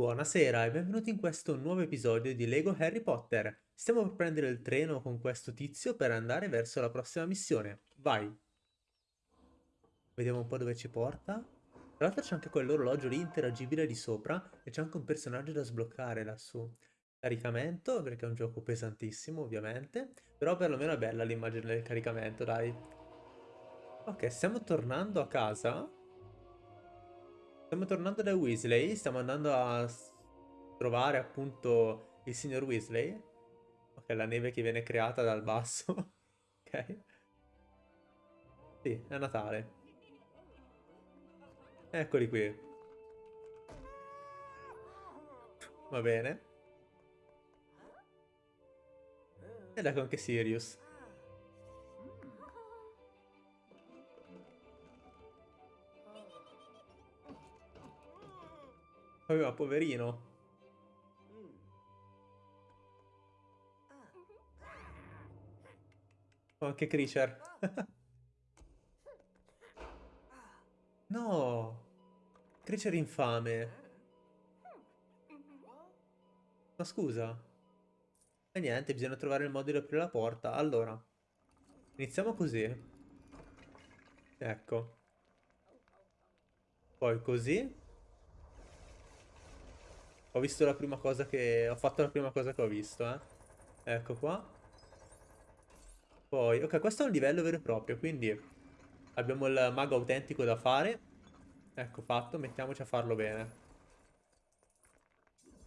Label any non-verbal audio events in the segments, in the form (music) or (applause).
Buonasera e benvenuti in questo nuovo episodio di Lego Harry Potter. Stiamo per prendere il treno con questo tizio per andare verso la prossima missione. Vai! Vediamo un po' dove ci porta. Tra l'altro c'è anche quell'orologio lì interagibile di sopra e c'è anche un personaggio da sbloccare lassù. Caricamento, perché è un gioco pesantissimo ovviamente, però perlomeno è bella l'immagine del caricamento, dai. Ok, stiamo tornando a casa Stiamo tornando da Weasley, stiamo andando a trovare appunto il signor Weasley. Ok, la neve che viene creata dal basso. (laughs) ok. Sì, è Natale. Eccoli qui. Va bene. Ed ecco anche Sirius. Aveva poverino. Oh, anche Creature. (laughs) no! Creature infame. Ma scusa. E niente, bisogna trovare il modo di aprire la porta. Allora. Iniziamo così. Ecco. Poi così. Ho visto la prima cosa che... Ho fatto la prima cosa che ho visto, eh. Ecco qua. Poi... Ok, questo è un livello vero e proprio, quindi... Abbiamo il mago autentico da fare. Ecco, fatto. Mettiamoci a farlo bene.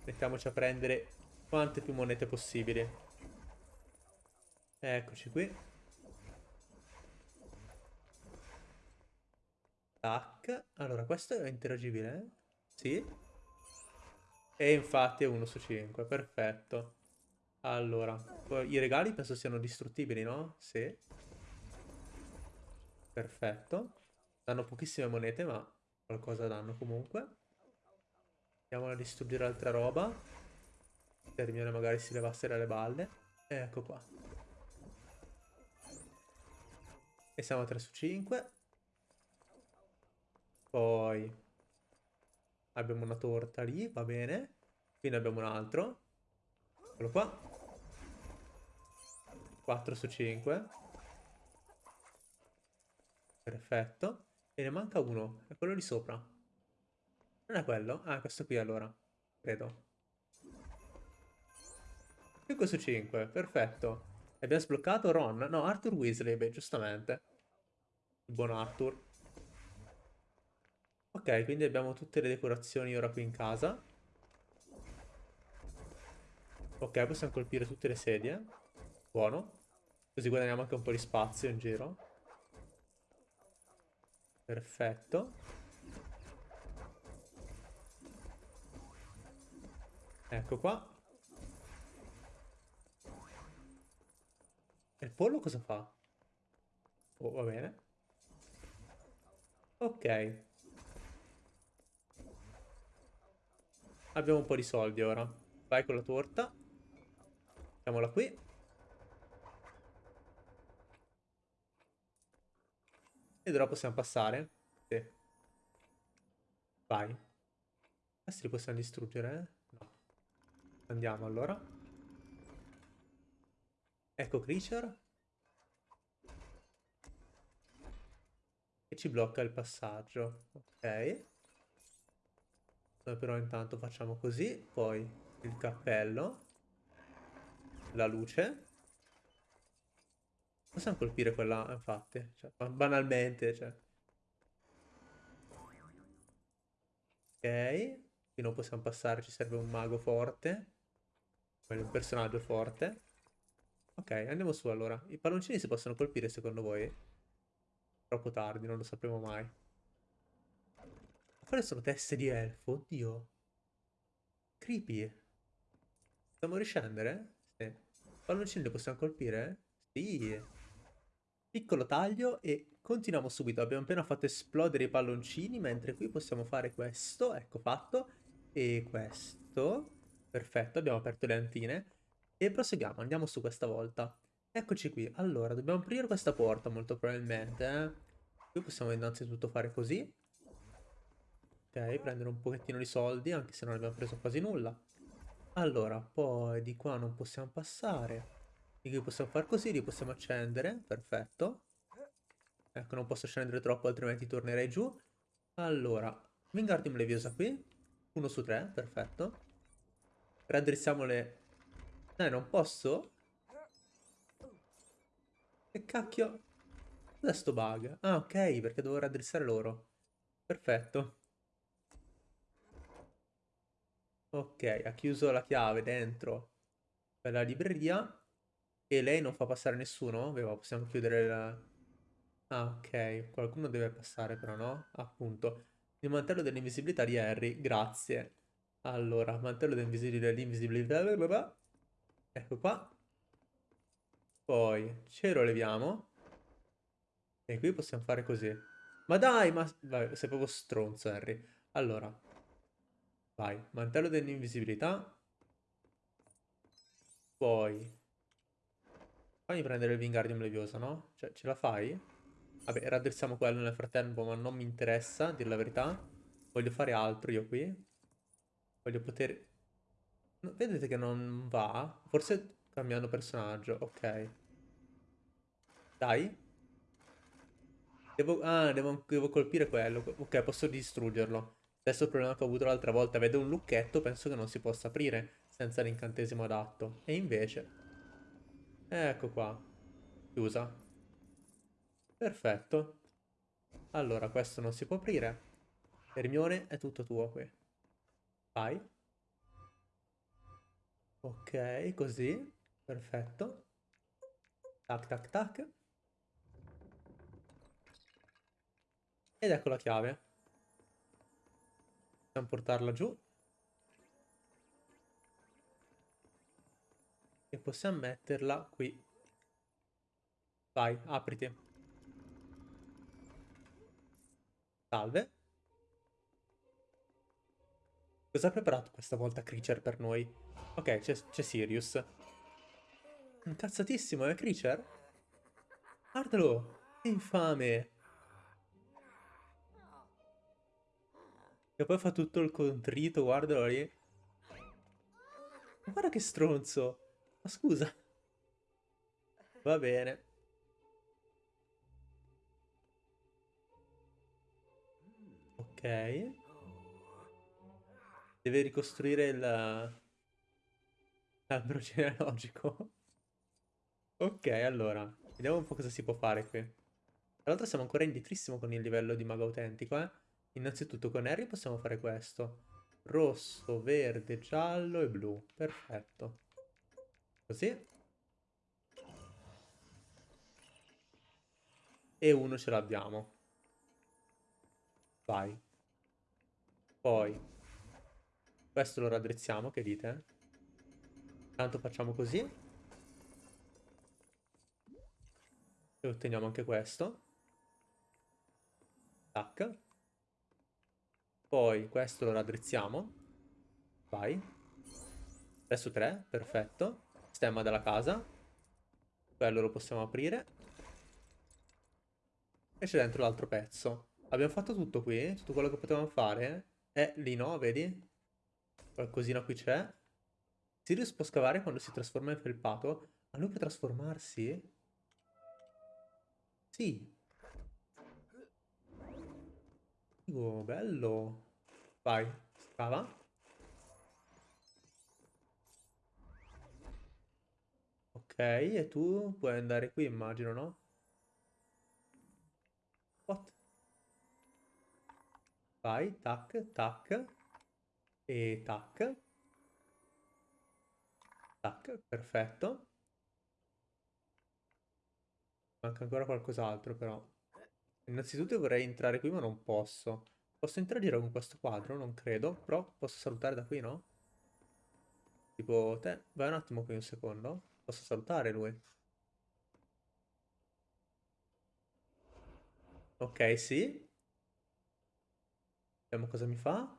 Mettiamoci a prendere quante più monete possibili. Eccoci qui. Tac. Allora, questo è interagibile, eh? Sì. E infatti è 1 su 5, perfetto. Allora, i regali penso siano distruttibili, no? Sì. Perfetto. Danno pochissime monete, ma qualcosa danno comunque. Andiamo a distruggere altra roba. Termine magari si levasse dalle balle. E ecco qua. E siamo a 3 su 5. Poi Abbiamo una torta lì, va bene. Qui ne abbiamo un altro. Eccolo qua. 4 su 5. Perfetto. E ne manca uno. È quello di sopra. Non è quello? Ah, questo qui allora. Credo. 5 su 5. Perfetto. Abbiamo sbloccato Ron. No, Arthur Weasley. Beh, giustamente. Il buon Arthur. Ok, quindi abbiamo tutte le decorazioni ora qui in casa. Ok, possiamo colpire tutte le sedie. Buono. Così guadagniamo anche un po' di spazio in giro. Perfetto. Ecco qua. E il pollo cosa fa? Oh, va bene. Ok. Abbiamo un po' di soldi ora. Vai con la torta. Mettiamola qui. Ed ora possiamo passare. Sì. Vai. Questi li possiamo distruggere? No. Andiamo allora. Ecco Creature. E ci blocca il passaggio. Ok. Noi però intanto facciamo così, poi il cappello, la luce. Possiamo colpire quella, infatti, cioè, banalmente, cioè. Ok, qui non possiamo passare, ci serve un mago forte. Un personaggio forte. Ok, andiamo su allora. I palloncini si possono colpire secondo voi? Troppo tardi, non lo sapremo mai. Quelle sono teste di elfo? Oddio. Creepy. Possiamo riscendere? Sì. Palloncini li possiamo colpire? Sì. Piccolo taglio e continuiamo subito. Abbiamo appena fatto esplodere i palloncini, mentre qui possiamo fare questo. Ecco fatto. E questo. Perfetto, abbiamo aperto le antine. E proseguiamo, andiamo su questa volta. Eccoci qui. Allora, dobbiamo aprire questa porta molto probabilmente. Eh? Qui possiamo innanzitutto fare così. Ok, prendere un pochettino di soldi, anche se non abbiamo preso quasi nulla. Allora, poi di qua non possiamo passare. Di qui possiamo fare così, li possiamo accendere. Perfetto. Ecco, non posso scendere troppo, altrimenti tornerei giù. Allora, Wingardium Leviosa qui. Uno su tre, perfetto. Raddrizziamo le... Eh, non posso? Che cacchio? Cos'è sto bug? Ah, ok, perché devo raddrizzare loro. Perfetto. Ok, ha chiuso la chiave dentro la libreria e lei non fa passare nessuno? Beh, possiamo chiudere la... Ah, ok, qualcuno deve passare però, no? Appunto. Il mantello dell'invisibilità di Harry, grazie. Allora, mantello dell'invisibilità, ecco qua. Poi ce lo leviamo. E qui possiamo fare così. Ma dai, ma... Vai, sei proprio stronzo, Harry. Allora, Vai, mantello dell'invisibilità. Poi... Fammi prendere il Wingardium Leviosa, no? Cioè, ce la fai? Vabbè, raddrizziamo quello nel frattempo, ma non mi interessa, a dire la verità. Voglio fare altro io qui. Voglio poter... No, vedete che non va? Forse cambiando personaggio, ok. Dai. Devo... Ah, devo, devo colpire quello. Ok, posso distruggerlo. Stesso problema che ho avuto l'altra volta, vedo un lucchetto, penso che non si possa aprire senza l'incantesimo adatto. E invece... Ecco qua. Chiusa. Perfetto. Allora, questo non si può aprire. Hermione, è tutto tuo qui. Vai. Ok, così. Perfetto. Tac, tac, tac. Ed ecco la chiave. Possiamo portarla giù. E possiamo metterla qui. Vai, apriti. Salve. Cosa ha preparato questa volta Creature per noi? Ok, c'è Sirius. Incazzatissimo, eh, Creature? Guardalo! Infame! E poi fa tutto il contrito, guardalo lì. guarda che stronzo. Ma scusa. Va bene. Ok. Deve ricostruire il... L'albero genealogico. ok, allora. Vediamo un po' cosa si può fare qui. Tra l'altro siamo ancora indietrissimo con il livello di mago autentico, eh. Innanzitutto con Harry possiamo fare questo. Rosso, verde, giallo e blu. Perfetto. Così. E uno ce l'abbiamo. Vai. Poi. Questo lo raddrizziamo, che dite? Tanto facciamo così. E otteniamo anche questo. Tac. Poi questo lo raddrizziamo. Vai. 3 su 3, perfetto. Stemma della casa. Quello lo possiamo aprire. E c'è dentro l'altro pezzo. Abbiamo fatto tutto qui? Tutto quello che potevamo fare? Eh, lì no, vedi? Qualcosina qui c'è. Sirius può scavare quando si trasforma in felpato. Ma lui può trasformarsi? Sì. Oh, bello. Vai, scava. Ok, e tu puoi andare qui, immagino, no? What? Vai, tac, tac. E tac. Tac, perfetto. Manca ancora qualcos'altro, però. Innanzitutto vorrei entrare qui, ma non posso. Posso interagire con questo quadro? Non credo. Però posso salutare da qui, no? Tipo, te, vai un attimo qui un secondo. Posso salutare lui? Ok, sì. Vediamo cosa mi fa.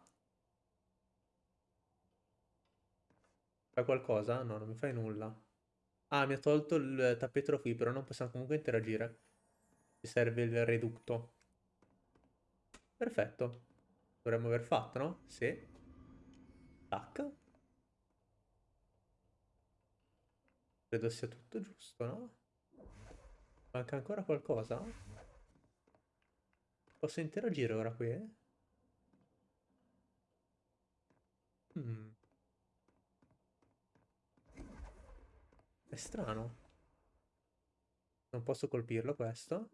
Fai qualcosa? No, non mi fai nulla. Ah, mi ha tolto il tappeto qui, però non possiamo comunque interagire. Ci serve il reducto. Perfetto. Dovremmo aver fatto, no? Sì. Tac. Credo sia tutto giusto, no? Manca ancora qualcosa? Posso interagire ora qui? Hmm. È strano. Non posso colpirlo questo.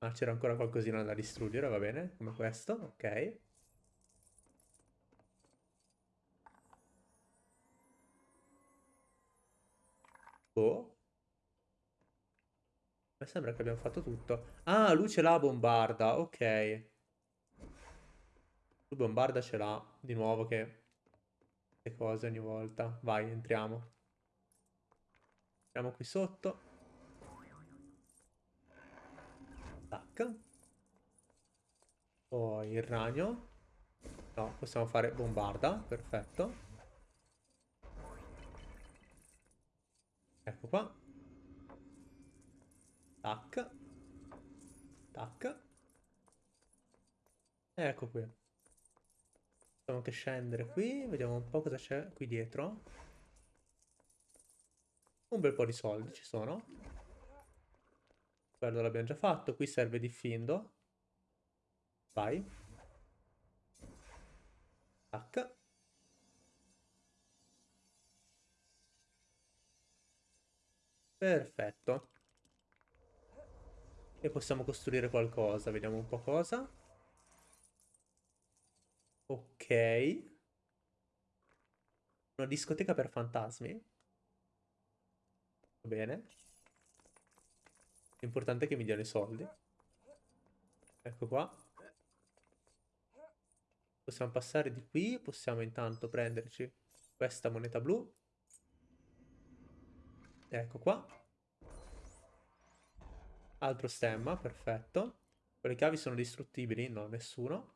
Ah, c'era ancora qualcosina da distruggere, va bene, come questo, ok. Oh. Mi sembra che abbiamo fatto tutto. Ah, lui ce l'ha bombarda, ok. Lui bombarda ce l'ha, di nuovo che... Che cose ogni volta. Vai, entriamo. Entriamo qui sotto. Tac. Poi il ragno. No, possiamo fare bombarda, perfetto. Ecco qua. Tac. Tac. Ecco qui. Possiamo anche scendere qui. Vediamo un po' cosa c'è qui dietro. Un bel po' di soldi ci sono. Quello l'abbiamo già fatto. Qui serve di findo. Vai. Tac. Perfetto. E possiamo costruire qualcosa. Vediamo un po' cosa. Ok. Una discoteca per fantasmi. Va bene. L'importante è che mi diano i soldi. Ecco qua. Possiamo passare di qui. Possiamo intanto prenderci questa moneta blu. Ecco qua. Altro stemma, perfetto. Quelle chiavi sono distruttibili? No, nessuno.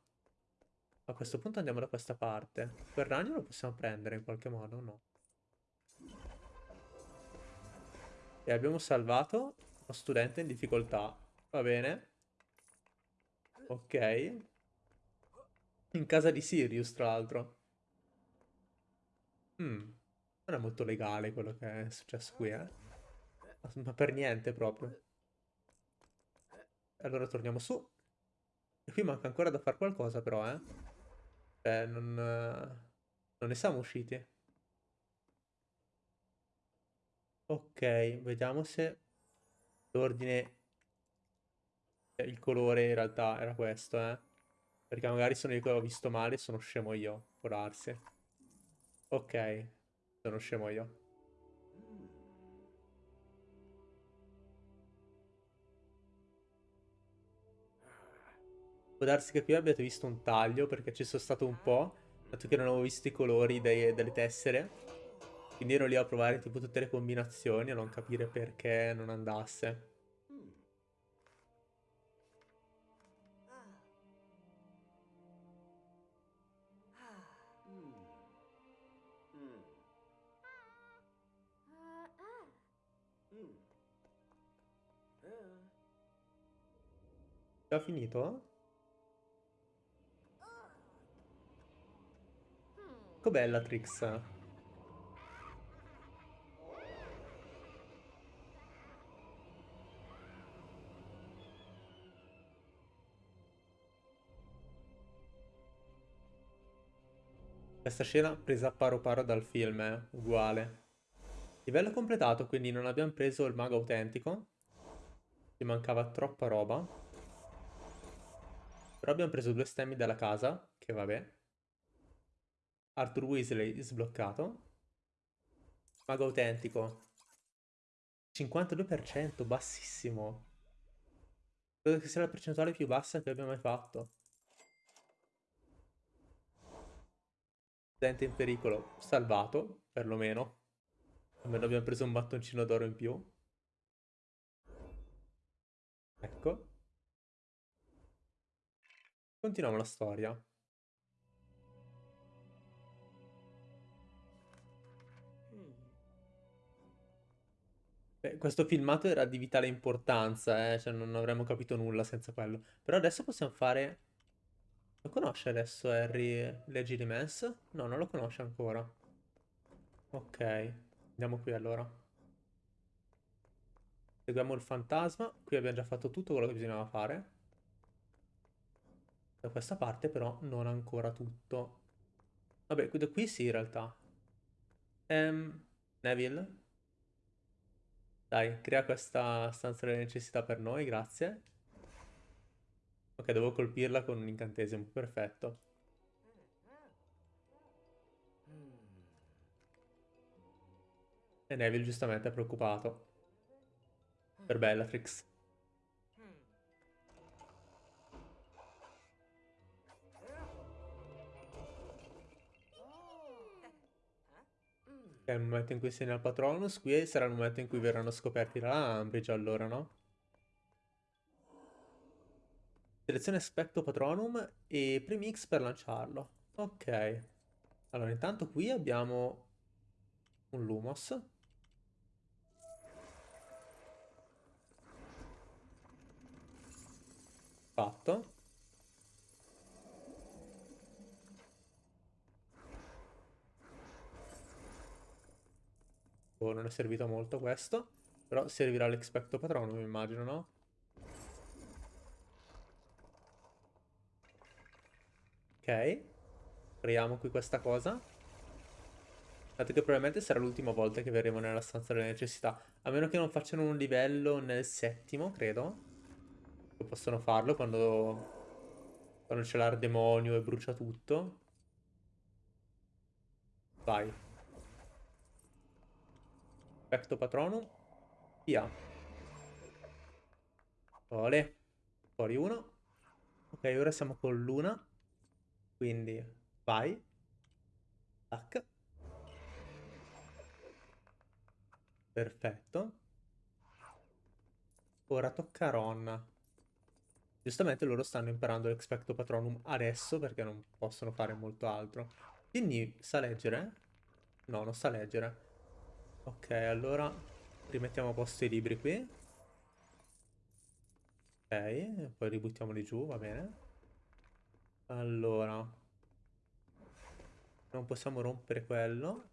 A questo punto andiamo da questa parte. Quel ragno lo possiamo prendere in qualche modo? No. E abbiamo salvato studente in difficoltà. Va bene. Ok. In casa di Sirius, tra l'altro. Hmm. Non è molto legale quello che è successo qui, eh. Ma per niente proprio. Allora torniamo su. E qui manca ancora da fare qualcosa però, eh. Cioè, non... Non ne siamo usciti. Ok, vediamo se l'ordine... Il colore in realtà era questo, eh. Perché magari sono io che ho visto male sono scemo io, può. Ok. Sono scemo io. Può darsi che qui abbiate visto un taglio perché ci sono stato un po', dato che non avevo visto i colori dei, delle tessere. Quindi ero lì a provare tipo tutte le combinazioni a non capire perché non andasse. Già finito? Com'è la Trix? Questa scena presa paro paro dal film, eh? uguale. Livello completato, quindi non abbiamo preso il mago autentico. Ci mancava troppa roba. Però abbiamo preso due stemmi dalla casa, che vabbè. Arthur Weasley sbloccato. Mago autentico. 52%, bassissimo. Credo che sia la percentuale più bassa che abbia mai fatto. Studente in pericolo, salvato, perlomeno. Almeno abbiamo preso un battoncino d'oro in più. Ecco. Continuiamo la storia. Beh, questo filmato era di vitale importanza, eh? Cioè non avremmo capito nulla senza quello. Però adesso possiamo fare... Lo conosce adesso Harry Leggi di Mess? No, non lo conosce ancora. Ok, andiamo qui allora. Seguiamo il fantasma. Qui abbiamo già fatto tutto quello che bisognava fare. Da questa parte però non ancora tutto. Vabbè, da qui sì in realtà. Um, Neville? Dai, crea questa stanza delle necessità per noi, grazie. Ok, devo colpirla con un incantesimo, perfetto. E Neville giustamente è preoccupato. Per Bellatrix. È il momento in cui segna il Patronus, qui sarà il momento in cui verranno scoperti da Ambridge allora, no? Selezione Specto Patronum e Premix per lanciarlo. Ok. Allora, intanto qui abbiamo un Lumos. Fatto. Oh, non è servito molto questo. Però servirà l'Expecto Patronum, immagino, no? Ok. Creiamo qui questa cosa. Dato che probabilmente sarà l'ultima volta che verremo nella stanza delle necessità. A meno che non facciano un livello nel settimo, credo. Possono farlo quando... Quando c'è l'ardemonio e brucia tutto. Vai. Perfetto patronum. Via. Ole. Fuori uno. Ok, ora siamo con l'una. Quindi vai. Tac. Perfetto. Ora tocca a Ron. Giustamente loro stanno imparando l'Expecto Patronum adesso perché non possono fare molto altro. Quindi sa leggere? No, non sa leggere. Ok, allora rimettiamo a posto i libri qui. Ok, poi ributtiamoli giù, va bene. Allora. Non possiamo rompere quello.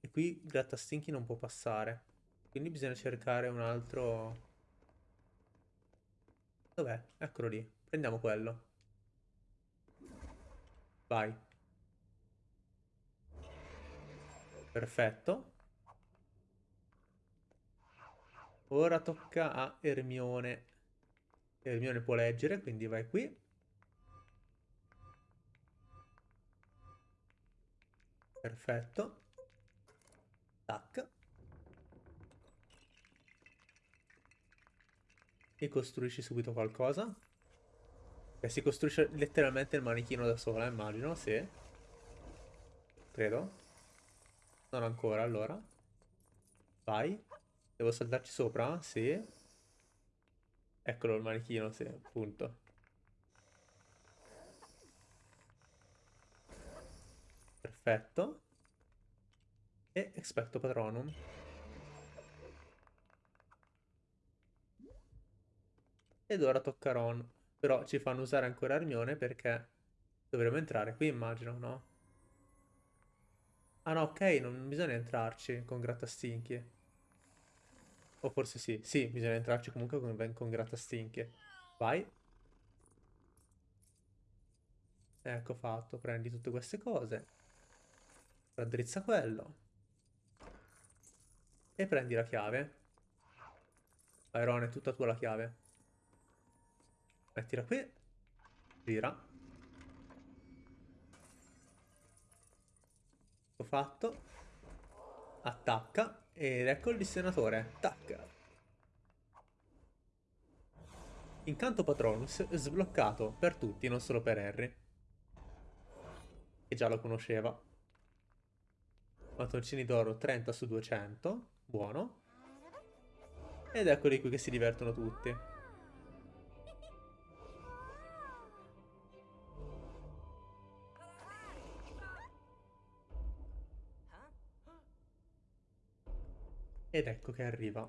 E qui Grattastinchi non può passare. Quindi bisogna cercare un altro... Dov'è? Eccolo lì. Prendiamo quello. Vai. Perfetto. Ora tocca a Ermione. Ermione può leggere, quindi vai qui. Perfetto. Tac. E costruisci subito qualcosa. Che si costruisce letteralmente il manichino da sola, immagino, sì. Credo. Non ancora, allora. Vai. Devo saltarci sopra? Sì. Eccolo il manichino, sì, appunto. Perfetto. E expecto patronum. Ed ora tocca Ron. Però ci fanno usare ancora Armione perché dovremmo entrare qui, immagino, no? Ah no, ok, non bisogna entrarci con grattastinchi. O forse sì. Sì, bisogna entrarci comunque con, con grattastinchi. Vai. Ecco fatto, prendi tutte queste cose. Raddrizza quello. E prendi la chiave. Iron è tutta tua la chiave. Mettila qui. Gira. fatto. Attacca. Ed ecco il dissenatore. Attacca. Incanto Patronus sbloccato per tutti, non solo per Harry. Che già lo conosceva. Mattoncini d'oro 30 su 200. Buono. Ed eccoli qui che si divertono tutti. Ed ecco che arriva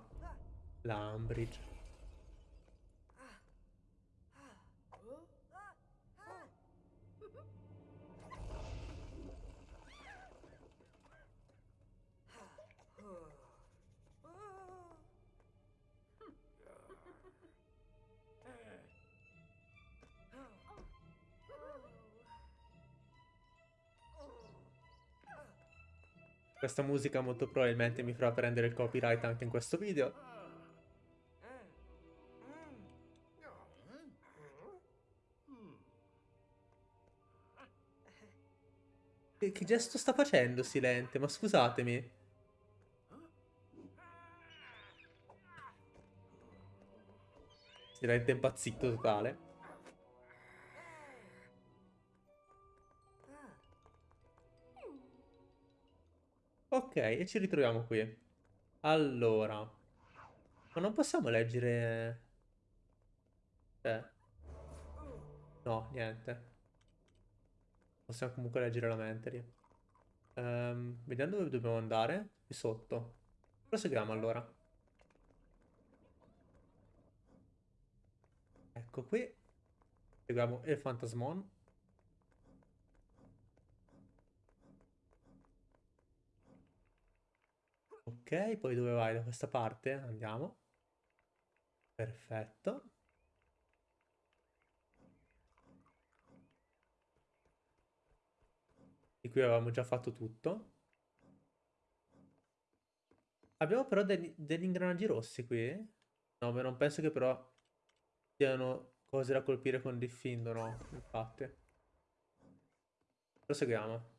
la Umbridge. Questa musica molto probabilmente mi farà prendere il copyright anche in questo video. Che, che gesto sta facendo Silente? Ma scusatemi. Silente impazzito totale. Ok, e ci ritroviamo qui. Allora. Ma non possiamo leggere... Eh. No, niente. Possiamo comunque leggere la mente um, Vediamo dove dobbiamo andare. Qui sotto. Proseguiamo allora. Ecco qui. Seguiamo il fantasmon. Ok, poi dove vai? Da questa parte? Andiamo. Perfetto. Di qui avevamo già fatto tutto. Abbiamo però degli, degli ingranaggi rossi qui. No, ma non penso che però siano cose da colpire con diffindo, no, infatti. Proseguiamo.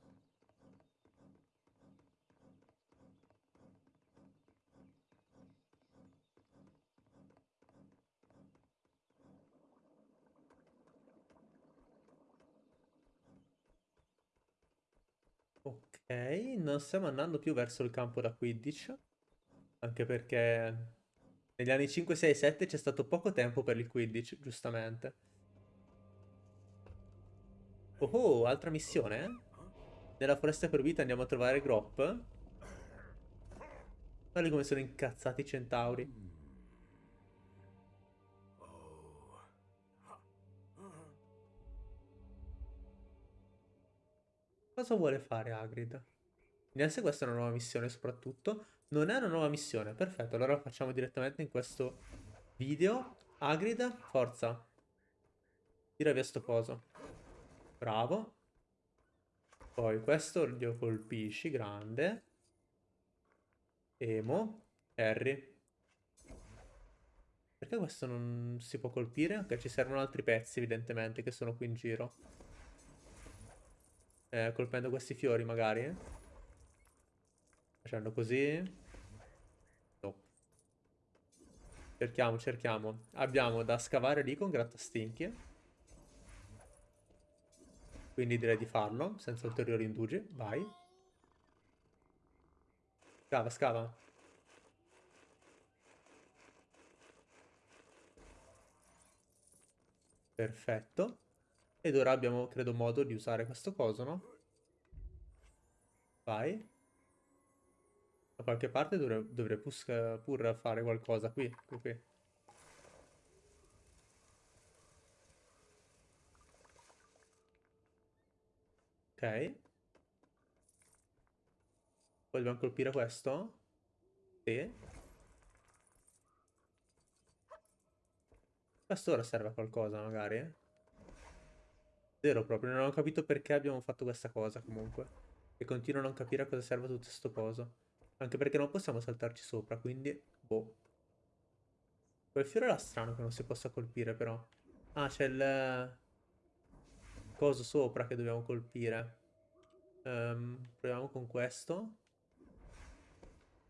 Ok, non stiamo andando più verso il campo da Quidditch. Anche perché negli anni 5, 6, 7 c'è stato poco tempo per il Quidditch, giustamente. Oh, oh altra missione? Nella foresta proibita andiamo a trovare Grop. Guarda come sono incazzati i centauri. Cosa vuole fare Hagrid? Se questa è una nuova missione soprattutto. Non è una nuova missione, perfetto. Allora facciamo direttamente in questo video. Hagrid, forza. Tira via sto coso. Bravo. Poi questo lo colpisci, grande. Emo. Harry. Perché questo non si può colpire? Ok, ci servono altri pezzi evidentemente che sono qui in giro. Eh, colpendo questi fiori magari. Facendo così. No. Cerchiamo, cerchiamo. Abbiamo da scavare lì con grattastinchi. Quindi direi di farlo, senza ulteriori indugi. Vai. Scava, scava. Perfetto. Ed ora abbiamo, credo, modo di usare questo coso, no? Vai. Da qualche parte dovrei, dovrei pur fare qualcosa qui, qui, qui. Ok. Poi dobbiamo colpire questo? Sì. Questo ora serve a qualcosa, magari. Zero proprio, non ho capito perché abbiamo fatto questa cosa comunque. E continuo a non capire a cosa serve tutto questo coso. Anche perché non possiamo saltarci sopra, quindi... Boh. Quel fiore era strano che non si possa colpire però. Ah, c'è il... Coso sopra che dobbiamo colpire. Um, proviamo con questo.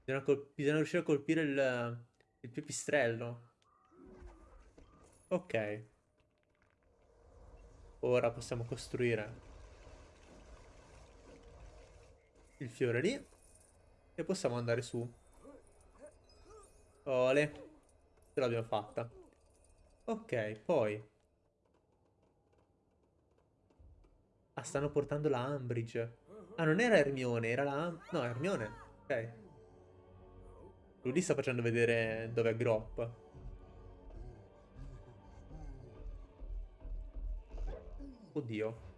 Bisogna, Bisogna riuscire a colpire il, il pipistrello. Ok. Ora possiamo costruire il fiore lì e possiamo andare su. Ole, ce l'abbiamo fatta. Ok, poi. Ah, stanno portando la Ambridge. Ah, non era Hermione, era la... No, Hermione. Ok. Lui sta facendo vedere dove è Grop. Oddio.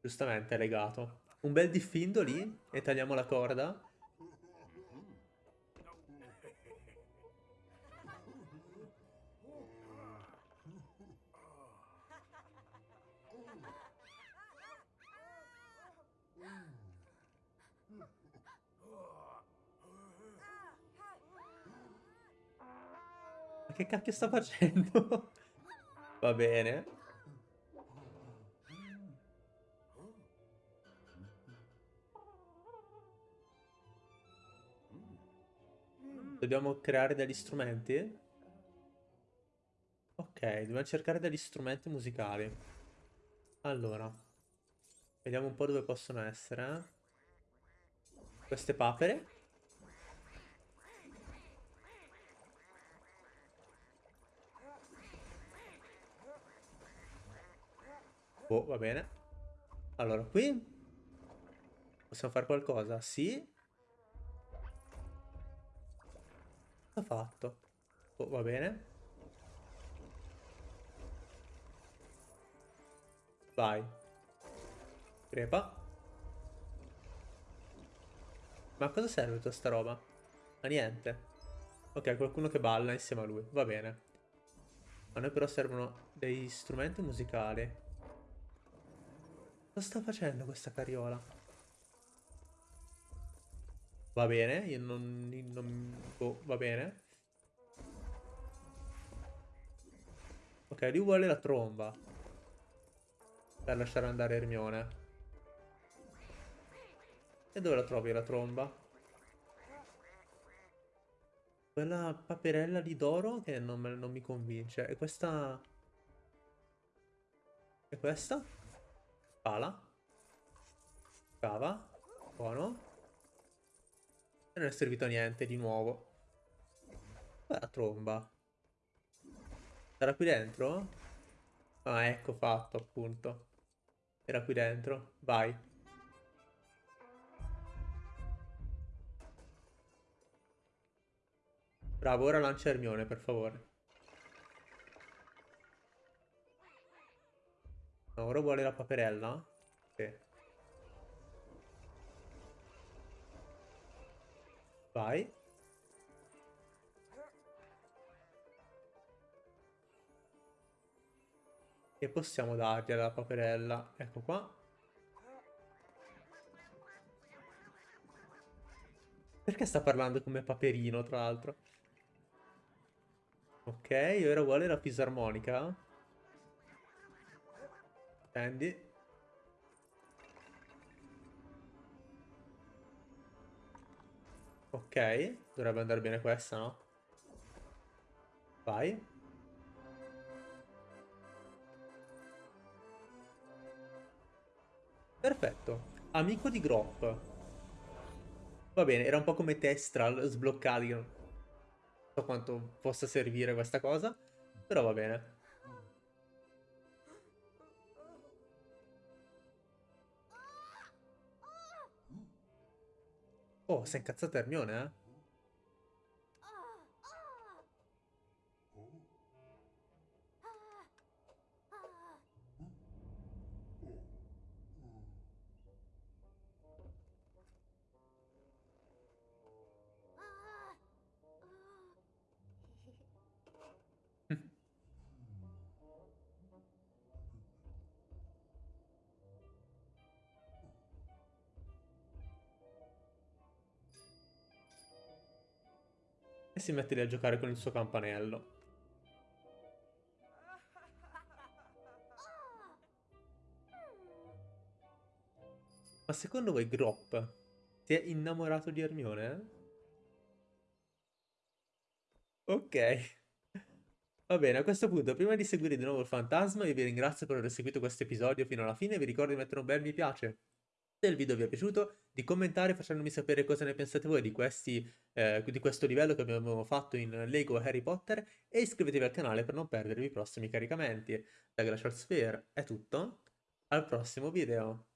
Giustamente legato. Un bel diffindo lì e tagliamo la corda. Ma che cacchio sta facendo? Va bene. Dobbiamo creare degli strumenti? Ok, dobbiamo cercare degli strumenti musicali. Allora. Vediamo un po' dove possono essere. Queste papere. Oh, va bene. Allora, qui possiamo fare qualcosa? Sì. Ha fatto? Oh, va bene. Vai. Crepa. Ma cosa serve tutta sta roba? A niente. Ok, qualcuno che balla insieme a lui. Va bene. A noi però servono dei strumenti musicali. Cosa sta facendo questa carriola? Va bene, io non... non oh, va bene. Ok, lui vuole la tromba. Per lasciare andare Hermione. E dove la trovi la tromba? Quella paperella di d'oro che non, non mi convince. E questa... E questa? Pala. Cava. Buono. Non è servito a niente di nuovo. La tromba. Era qui dentro? Ah, ecco fatto, appunto. Era qui dentro. Vai. Bravo, ora lancia Hermione, per favore. No, ora vuole la paperella? Sì. Vai. E possiamo dargli alla paperella. Ecco qua. Perché sta parlando come paperino, tra l'altro? Ok, ora vuole la fisarmonica. Prendi. Ok, dovrebbe andare bene questa, no? Vai. Perfetto. Amico di Grop. Va bene, era un po' come Testral sbloccati. Non so quanto possa servire questa cosa, però va bene. Oh, si è incazzato Hermione, eh? Si mette lì a giocare con il suo campanello. Ma secondo voi Grop si è innamorato di Hermione? Ok. Va bene, a questo punto, prima di seguire di nuovo il fantasma, io vi ringrazio per aver seguito questo episodio fino alla fine vi ricordo di mettere un bel mi piace il video vi è piaciuto, di commentare facendomi sapere cosa ne pensate voi di, questi, eh, di questo livello che abbiamo fatto in Lego Harry Potter e iscrivetevi al canale per non perdervi i prossimi caricamenti. Da Glacial Sphere è tutto, al prossimo video!